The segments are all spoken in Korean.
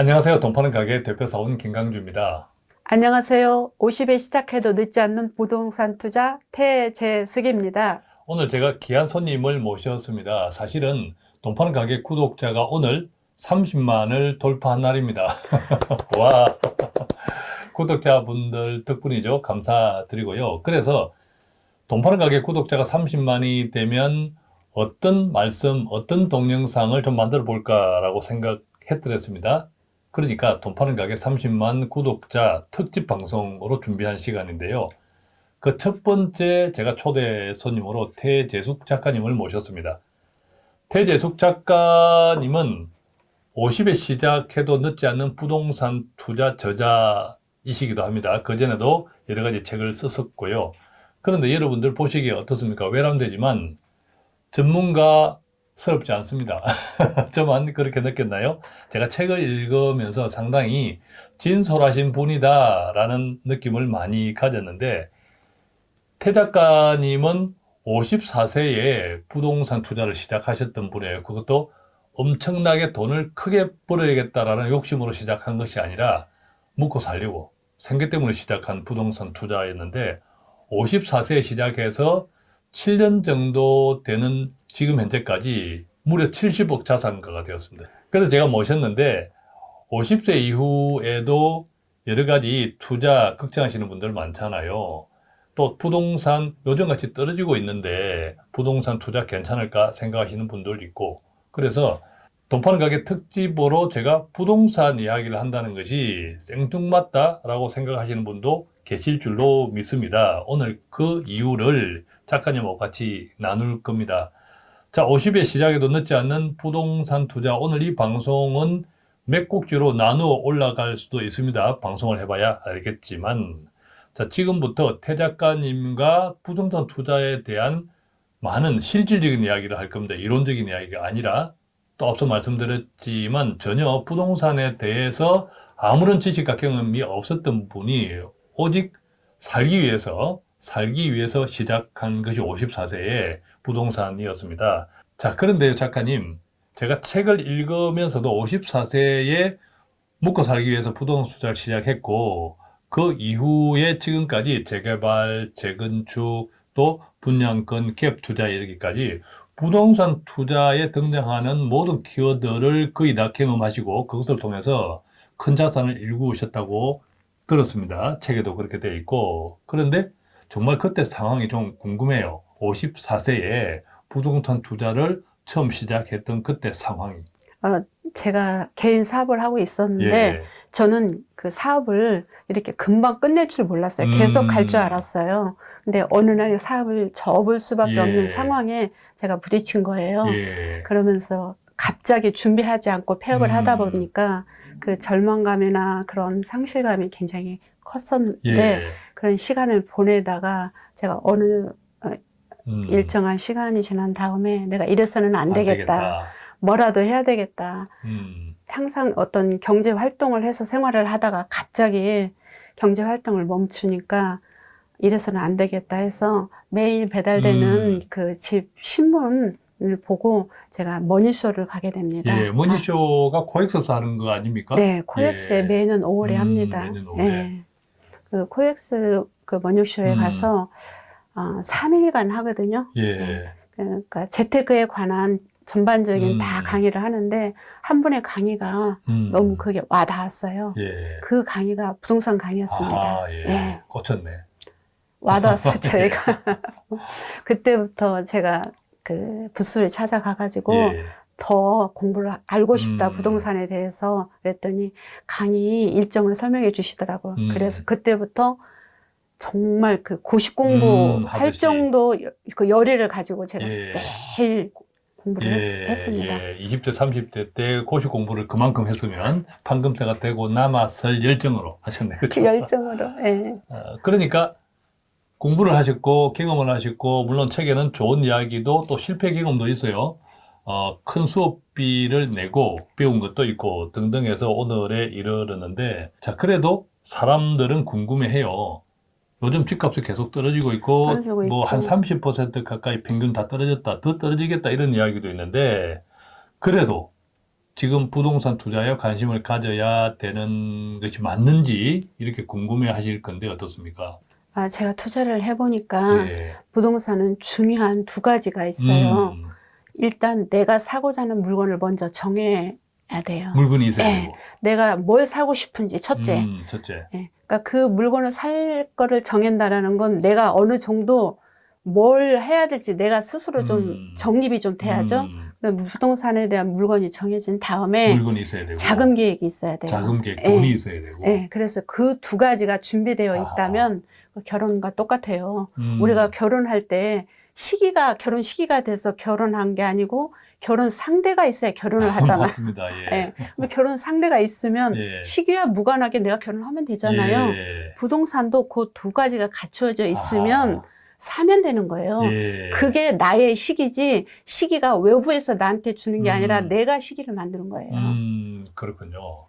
안녕하세요. 돈파는 가게 대표사원 김강주입니다. 안녕하세요. 50에 시작해도 늦지 않는 부동산 투자 태재숙입니다. 오늘 제가 귀한 손님을 모셨습니다. 사실은 돈파는 가게 구독자가 오늘 30만을 돌파한 날입니다. 와 구독자분들 덕분이죠. 감사드리고요. 그래서 돈 파는 가게 구독자가 30만이 되면 어떤 말씀, 어떤 동영상을 좀 만들어 볼까라고 생각했더랬습니다. 그러니까 돈 파는 가게 30만 구독자 특집 방송으로 준비한 시간인데요. 그 첫 번째 제가 초대 손님으로 태재숙 작가님을 모셨습니다. 태재숙 작가님은 50에 시작해도 늦지 않는 부동산 투자 저자이시기도 합니다. 그전에도 여러 가지 책을 썼었고요. 그런데 여러분들 보시기에 어떻습니까? 외람되지만 전문가 스럽지 않습니다. 저만 그렇게 느꼈나요? 제가 책을 읽으면서 상당히 진솔하신 분이다 라는 느낌을 많이 가졌는데 태 작가님은 54세에 부동산 투자를 시작하셨던 분이에요. 그것도 엄청나게 돈을 크게 벌어야겠다라는 욕심으로 시작한 것이 아니라 묵고 살려고 생계 때문에 시작한 부동산 투자였는데 54세에 시작해서 7년 정도 되는 지금 현재까지 무려 70억 자산가가 되었습니다. 그래서 제가 모셨는데 50세 이후에도 여러 가지 투자 걱정하시는 분들 많잖아요. 또 부동산 요즘같이 떨어지고 있는데 부동산 투자 괜찮을까 생각하시는 분들 있고 그래서 돈 파는 가게 특집으로 제가 부동산 이야기를 한다는 것이 생뚱맞다 라고 생각하시는 분도 계실 줄로 믿습니다. 오늘 그 이유를 작가님하고 같이 나눌 겁니다. 자, 50의 시작에도 늦지 않는 부동산 투자. 오늘 이 방송은 몇 곡지로 나누어 올라갈 수도 있습니다. 방송을 해봐야 알겠지만. 자, 지금부터 태 작가님과 부동산 투자에 대한 많은 실질적인 이야기를 할 겁니다. 이론적인 이야기가 아니라 또 앞서 말씀드렸지만 전혀 부동산에 대해서 아무런 지식과 경험이 없었던 분이 오직 살기 위해서 살기 위해서 시작한 것이 54세의 부동산이었습니다. 자, 그런데요, 작가님. 제가 책을 읽으면서도 54세에 묵고 살기 위해서 부동산 투자를 시작했고 그 이후에 지금까지 재개발, 재건축, 또 분양권, 갭 투자 이르기까지 부동산 투자에 등장하는 모든 키워드를 거의 다 경험하시고 그것을 통해서 큰 자산을 일구셨다고 들었습니다. 책에도 그렇게 되어 있고 그런데 정말 그때 상황이 좀 궁금해요. 54세에 부동산 투자를 처음 시작했던 그때 상황이. 어, 제가 개인 사업을 하고 있었는데 예. 저는 그 사업을 이렇게 금방 끝낼 줄 몰랐어요. 계속 음. 갈줄 알았어요. 근데 어느 날 사업을 접을 수밖에 예. 없는 상황에 제가 부딪힌 거예요. 예. 그러면서 갑자기 준비하지 않고 폐업을 음. 하다 보니까 그 절망감이나 그런 상실감이 굉장히 컸었는데 예. 그런 시간을 보내다가 제가 어느 음. 일정한 시간이 지난 다음에 내가 이래서는 안, 되겠다. 뭐라도 해야 되겠다. 음. 항상 어떤 경제 활동을 해서 생활을 하다가 갑자기 경제 활동을 멈추니까 이래서는 안 되겠다 해서 매일 배달되는 음. 그집 신문을 보고 제가 머니쇼를 가게 됩니다. 예, 머니쇼가 코엑스에서 하는 거 아닙니까? 네, 코엑스에 예. 매년 5월에 음, 합니다. 매년 5월에. 예. 그 코엑스 그 머니쇼에 음. 가서 어, 3일간 하거든요. 예. 그러니까 재테크에 관한 전반적인 음. 다 강의를 하는데 한 분의 강의가 음. 너무 그게 와닿았어요. 예. 그 강의가 부동산 강의였습니다. 아, 예. 예. 꽂혔네. 와닿았어요, 저희가. 그때부터 제가 그 부스를 찾아가가지고 예. 더 공부를 알고 싶다, 음. 부동산에 대해서. 그랬더니 강의 일정을 설명해 주시더라고요. 음. 그래서 그때부터 정말 그 고시 공부 음, 할. 정도 여- 그 열의를 가지고 제가 예. 매일 공부를 예, 했- 했습니다. 예. 20대, 30대 때 고시 공부를 그만큼 했으면 판금세가 되고 남았을 열정으로 하셨네. 그렇죠? 그 열정으로. 예. 어, 그러니까 공부를 하셨고 경험을 하셨고 물론 책에는 좋은 이야기도 또 실패 경험도 있어요. 어, 큰 수업비를 내고 배운 것도 있고 등등 해서 오늘에 이르렀는데 자 그래도 사람들은 궁금해해요. 요즘 집값이 계속 떨어지고 있고 뭐한 있죠. 30% 가까이 평균 다 떨어졌다 더 떨어지겠다 이런 이야기도 있는데 그래도 지금 부동산 투자에 관심을 가져야 되는 것이 맞는지 이렇게 궁금해 하실 건데 어떻습니까? 아, 제가 투자를 해보니까 예. 부동산은 중요한 두 가지가 있어요. 음, 일단 내가 사고자 하는 물건을 먼저 정해야 돼요. 물건이 있어야 예. 내가 뭘 사고 싶은지 첫째. 음, 첫째. 예. 그러니까 그 물건을 살 거를 정한다라는 건 내가 어느 정도 뭘 해야 될지 내가 스스로 좀 음. 정립이 좀 돼야죠. 음, 그다음에 부동산에 대한 물건이 정해진 다음에 물건이 있어야 되고. 자금 계획이 있어야 돼요. 자금 계획, 예. 돈이 있어야 되고. 예, 그래서 그 두 가지가 준비되어 아. 있다면 그 결혼과 똑같아요. 음, 우리가 결혼할 때 시기가 결혼 시기가 돼서 결혼한 게 아니고 결혼 상대가 있어야 결혼을 하잖아. 맞습니다. 예. 예. 결혼 상대가 있으면 예. 시기와 무관하게 내가 결혼하면 되잖아요. 예. 부동산도 그 두 가지가 갖추어져 있으면 사면 되는 거예요. 아, 예. 그게 나의 시기지 시기가 외부에서 나한테 주는 게 아니라 음. 내가 시기를 만드는 거예요. 음, 그렇군요.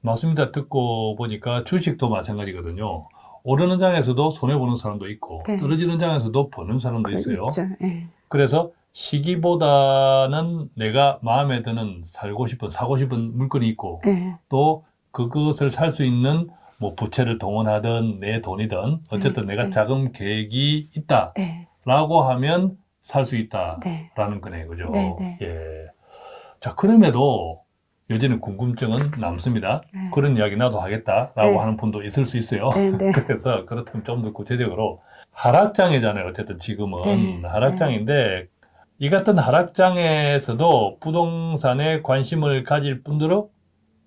맞습니다. 듣고 보니까 주식도 마찬가지거든요. 오르는 장에서도 손해보는 사람도 있고, 네. 떨어지는 장에서도 버는 사람도 있어요. 있죠. 예. 그래서 시기보다는 내가 마음에 드는 살고 싶은, 사고 싶은 물건이 있고, 예. 또 그것을 살 수 있는 뭐 부채를 동원하든 내 돈이든 어쨌든 네, 내가 네. 자금 계획이 있다라고 예. 하면 살 수 있다라는 네. 거네요. 그죠? 네, 네. 예. 자, 그럼에도 여전히 궁금증은 남습니다. 네. 그런 이야기 나도 하겠다라고 네. 하는 분도 있을 수 있어요. 네, 네. 그래서 그렇다면 좀 더 구체적으로 하락장이잖아요. 어쨌든 지금은 네, 하락장인데 이 같은 하락장에서도 부동산에 관심을 가질 분들은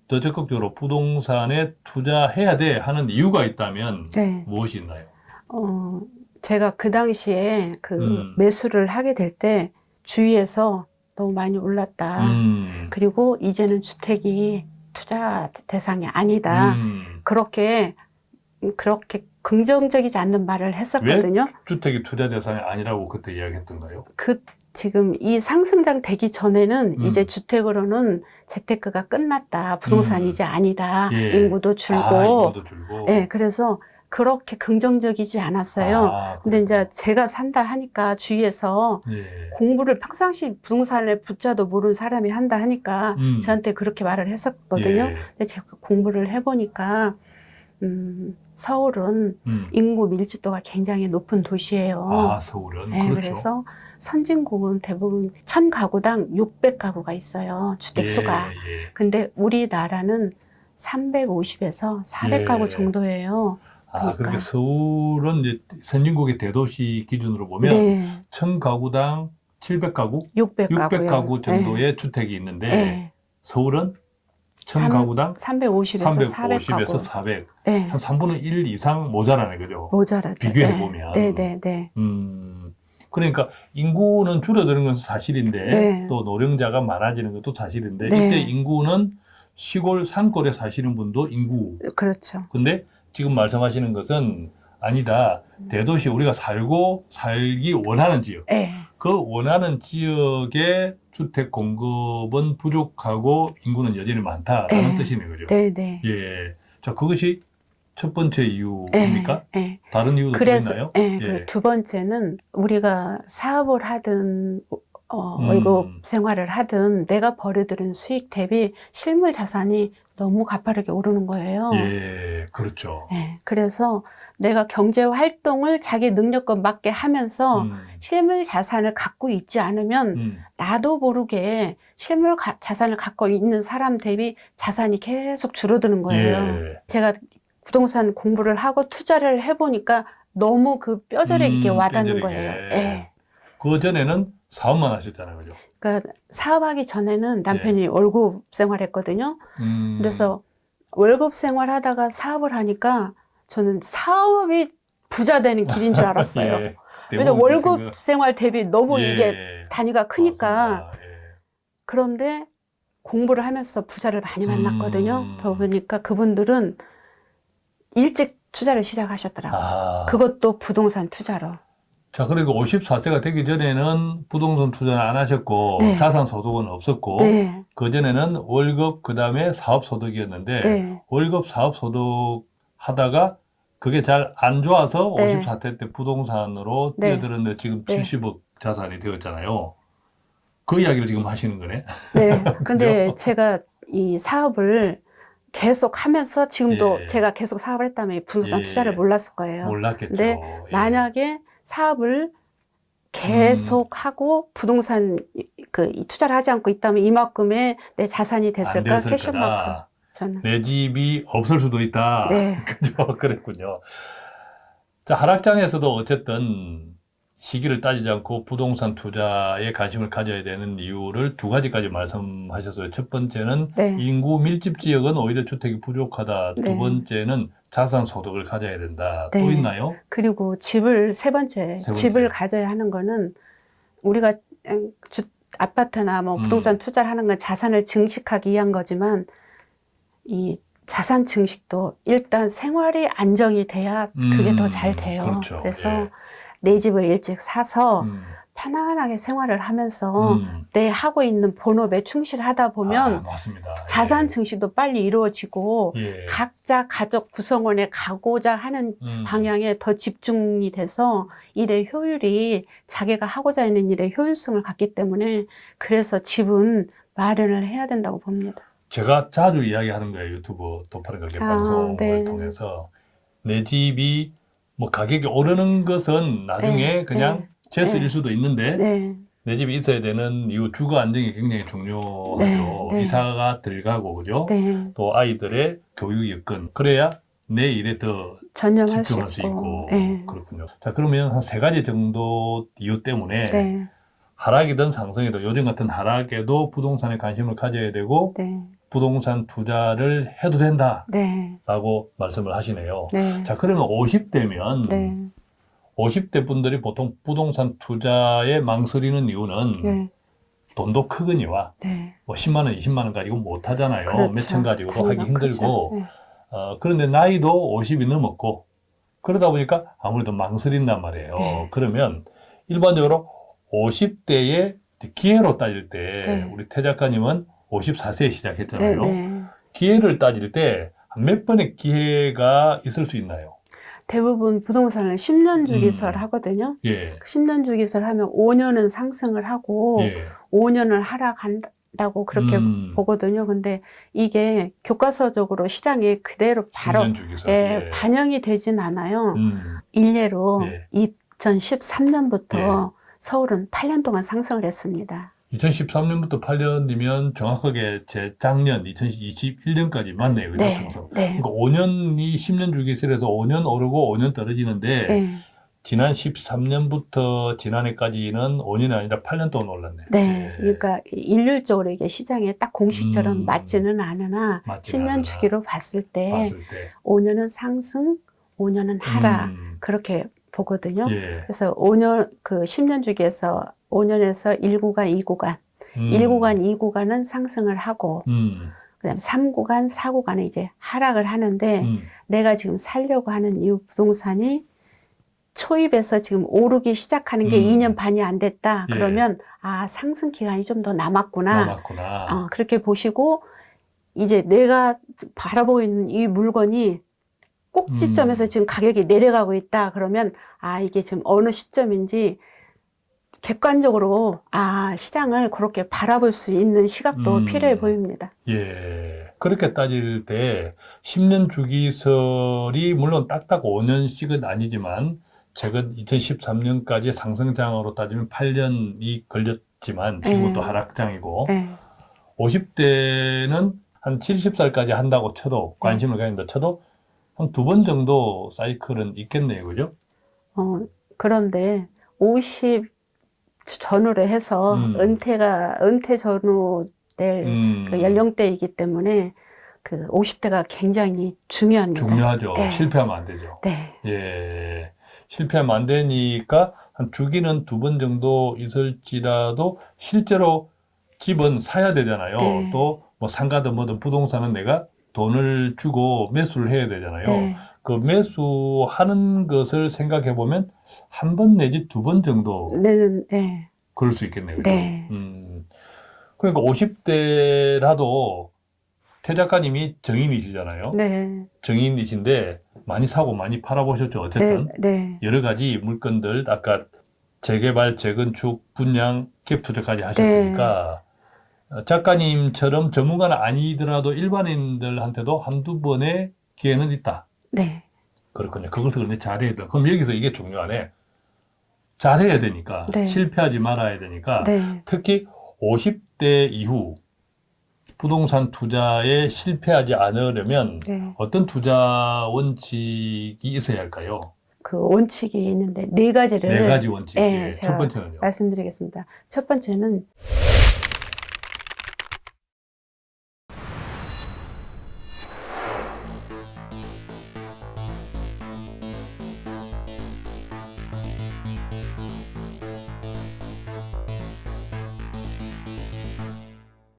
더 적극적으로 부동산에 투자해야 돼 하는 이유가 있다면 네. 무엇이 있나요? 어, 제가 그 당시에 그 음. 매수를 하게 될 때 주위에서 너무 많이 올랐다. 음, 그리고 이제는 주택이 투자 대상이 아니다. 음, 그렇게 그렇게 긍정적이지 않는 말을 했었거든요. 주택이 투자 대상이 아니라고 그때 이야기했던가요? 그 지금 이 상승장 되기 전에는 음. 이제 주택으로는 재테크가 끝났다. 부동산 음. 이제 아니다. 예. 인구도 줄고. 아, 인구도 줄고. 예, 그래서 그렇게 긍정적이지 않았어요. 아, 근데 이제. 제가 산다 하니까 주위에서 예. 공부를 평상시 부동산에 붙자도 모르는 사람이 한다 하니까 음. 저한테 그렇게 말을 했었거든요. 예. 근데 제가 공부를 해보니까 음, 서울은 음. 인구 밀집도가 굉장히 높은 도시예요. 아, 서울은 네, 그렇죠. 그래서 선진국은 대부분 천 가구당 600가구가 있어요. 주택 수가. 예, 예. 근데 우리나라는 350에서 400가구 예. 정도예요. 아, 그러니까. 서울은 이제 선진국의 대도시 기준으로 보면 네, 천 가구당 700가구, 600가구. 600가구 정도의 주택이 있는데 네. 서울은 천 삼- 가구당 350에서 350에서 400가구. 400, 네, 한 3분의 1 이상 모자라네, 그죠? 모자라죠. 비교해 네. 보면. 네, 네, 네. 음, 그러니까 인구는 줄어드는 건 사실인데 네. 또 노령자가 많아지는 것도 사실인데 네. 이때 인구는 시골 산골에 사시는 분도 인구. 그렇죠. 근데 지금 말씀하시는 것은 아니다. 음. 대도시 우리가 살고 살기 원하는 지역. 네. 그 원하는 지역의 주택 공급은 부족하고 인구는 여전히 많다라는 네. 뜻이네요. 그죠? 네, 네. 예. 자, 그것이 첫 번째 네, 이유입니까? 네. 다른 이유도 또 그래서 있나요? 예, 예. 그두 번째는 우리가 사업을 하든 어, 음. 월급 생활을 하든 내가 벌여들인 수익 대비 실물 자산이 너무 가파르게 오르는 거예요. 예, 그렇죠. 예, 그래서 내가 경제 활동을 자기 능력과 맞게 하면서 음, 실물 자산을 갖고 있지 않으면 음, 나도 모르게 실물 가- 자산을 갖고 있는 사람 대비 자산이 계속 줄어드는 거예요. 예. 제가 부동산 공부를 하고 투자를 해보니까 너무 그 뼈저리게 음, 와닿는 뼈저리게. 거예요. 예. 그 전에는 사업만 하셨잖아요, 그죠? 그러니까 사업하기 전에는 남편이 월급 생활했거든요. 음, 그래서 월급 생활하다가 사업을 하니까 저는 사업이 부자 되는 길인 줄 알았어요. 예, 왜냐면 대부분 월급 생각- 생활 대비 너무 예, 이게 단위가 크니까. 예. 그런데 공부를 하면서 부자를 많이 만났거든요. 음. 보니까 그분들은 일찍 투자를 시작하셨더라고요. 아, 그것도 부동산 투자로. 자, 그리고 54세가 되기 전에는 부동산 투자는 안 하셨고, 네. 자산 소득은 없었고, 네, 그 전에는 월급, 그 다음에 사업 소득이었는데, 네, 월급 사업 소득 하다가 그게 잘 안 좋아서 네. 54세 때 부동산으로 네. 뛰어들었는데 지금 네. 70억 자산이 되었잖아요. 그 이야기를 지금 하시는 거네. 네. 근데? 제가 이 사업을 계속 하면서 지금도 예. 제가 계속 사업을 했다면 부동산 예. 투자를 몰랐을 거예요. 몰랐겠죠. 네, 예. 만약에 사업을 계속 음. 하고 부동산 그이 투자를 하지 않고 있다면 이만큼의 내 자산이 안 됐을까? 거다. 저는. 내 집이 없을 수도 있다. 네. 그죠? 그랬군요. 자, 하락장에서도 어쨌든 시기를 따지지 않고 부동산 투자에 관심을 가져야 되는 이유를 두 가지까지 말씀하셨어요. 첫 번째는 네. 인구 밀집 지역은 오히려 주택이 부족하다. 두 네. 번째는 자산 소득을 가져야 된다. 또 네. 있나요? 그리고 집을 세 번째, 세 번째. 집을 가져야 하는 거는 우리가 음, 주, 아파트나 뭐 음. 부동산 투자를 하는 건 자산을 증식하기 위한 거지만 이 자산 증식도 일단 생활이 안정이 돼야 그게 음, 더잘 돼요. 그렇죠. 래서 예. 내 집을 일찍 사서 음, 편안하게 생활을 하면서 음. 내 하고 있는 본업에 충실하다 보면 아, 맞습니다. 자산 예. 증식도 빨리 이루어지고 예. 각자 가족 구성원에 가고자 하는 음. 방향에 더 집중이 돼서 일의 효율이 자기가 하고자 하는 일의 효율성을 갖기 때문에 그래서 집은 마련을 해야 된다고 봅니다. 제가 자주 이야기하는 거예요. 유튜브 도파른 가게 아, 방송을 네. 통해서 내 집이 뭐 가격이 오르는 것은 나중에 네, 그냥 제스일 네. 수도 있는데 네, 내 집이 있어야 되는 이유 주거 안정이 굉장히 중요하죠. 네, 네. 이사가 들어가고 그죠? 네. 또 아이들의 교육 여건 그래야 내 일에 더 전념할 수 집중할 수 있고. 있고 네. 그렇군요. 자 그러면 한 세 가지 정도 이유 때문에 네, 하락이든 상승이든 요즘 같은 하락에도 부동산에 관심을 가져야 되고 네, 부동산 투자를 해도 된다라고 네, 말씀을 하시네요. 네, 자 그러면 50대면 네, 50대 분들이 보통 부동산 투자에 망설이는 이유는 네, 돈도 크거니와 네. 뭐 10만 원, 20만 원 가지고 못 하잖아요. 그렇죠. 몇천 가지고도 하기 힘들고. 그렇죠. 네. 어, 그런데 나이도 50이 넘었고 그러다 보니까 아무래도 망설인단 말이에요. 네. 그러면 일반적으로 50대의 기회로 따질 때 네. 우리 태 작가님은 54세에 네, 시작했잖아요. 네. 기회를 따질 때 몇 번의 기회가 있을 수 있나요? 대부분 부동산을 10년 주기설 음. 하거든요. 예. 10년 주기설 하면 5년은 상승을 하고 예. 5년을 하락한다고 그렇게 음, 보거든요. 근데 이게 교과서적으로 시장에 그대로 바로 10년 주기서. 예, 반영이 되진 않아요. 음, 일례로 예. 2013년부터 서울은 8년 동안 상승을 했습니다. 2013년부터 8년이면 정확하게 제 작년 2021년까지 맞네요. 네, 상승. 네, 그러니까 5년이 10년 주기설에서 5년 오르고 5년 떨어지는데 네, 지난 13년부터 지난해까지는 5년이 아니라 8년 동안 올랐네. 네. 예. 그러니까 일률적으로 이게 시장에 딱 공식처럼 음. 맞지는 않으나 맞지는 10년 않으나. 주기로 봤을 때 봤을 때. 5년은 상승, 5년은 하락 음, 그렇게 보거든요. 예. 그래서 5년 그 10년 주기에서 5년에서 1구간, 2구간, 음, 1구간, 2구간은 상승을 하고 음, 그다음 3구간, 4구간은 이제 하락을 하는데 음, 내가 지금 살려고 하는 이 부동산이 초입에서 지금 오르기 시작하는 게 음. 2년 반이 안 됐다. 예. 그러면 아 상승 기간이 좀 더 남았구나. 남았구나. 어, 그렇게 보시고 이제 내가 바라보고 있는 이 물건이 꼭지점에서 음. 지금 가격이 내려가고 있다. 그러면 아 이게 지금 어느 시점인지 객관적으로 아 시장을 그렇게 바라볼 수 있는 시각도 음. 필요해 보입니다. 예. 그렇게 따질 때 10년 주기설이 물론 딱딱 5년씩은 아니지만 최근 2013년까지 상승장으로 따지면 8년이 걸렸지만 네. 또 하락장이고 네. 50대는 한 70살까지 한다고 쳐도 관심을 가진다 쳐도 한 두 번 정도 사이클은 있겠네요. 그죠? 어, 그런데 50 전후로 해서 음. 은퇴가 은퇴 전후 될 음, 그 연령대이기 때문에 그 50대가 굉장히 중요합니다. 중요하죠. 네. 실패하면 안 되죠. 네. 예. 실패하면 안 되니까 한 주기는 두 번 정도 있을지라도 실제로 집은 사야 되잖아요. 네. 또뭐 상가든 뭐든 부동산은 내가 돈을 주고 매수를 해야 되잖아요. 네. 그 매수하는 것을 생각해 보면 한 번 내지 두 번 정도 내는 네. 그럴 수 있겠네요. 그죠? 네. 음. 그러니까 50대라도 태 작가님이 정인이시잖아요. 네. 정인이신데 많이 사고 많이 팔아보셨죠. 네. 어쨌든 네. 여러 가지 물건들 아까 재개발, 재건축, 분양, 갭 투자까지 하셨으니까 어, 작가님처럼 전문가는 아니더라도 일반인들한테도 한두 번의 기회는 있다. 네. 그렇군요. 그것을 그런데 잘해야 돼. 그럼 여기서 이게 중요하네. 잘해야 되니까 네. 실패하지 말아야 되니까 네. 특히 50대 이후 부동산 투자에 실패하지 않으려면 네. 어떤 투자 원칙이 있어야 할까요? 그 원칙이 있는데 네 가지를 네 가지 원칙. 네, 첫 번째는요. 말씀드리겠습니다. 첫 번째는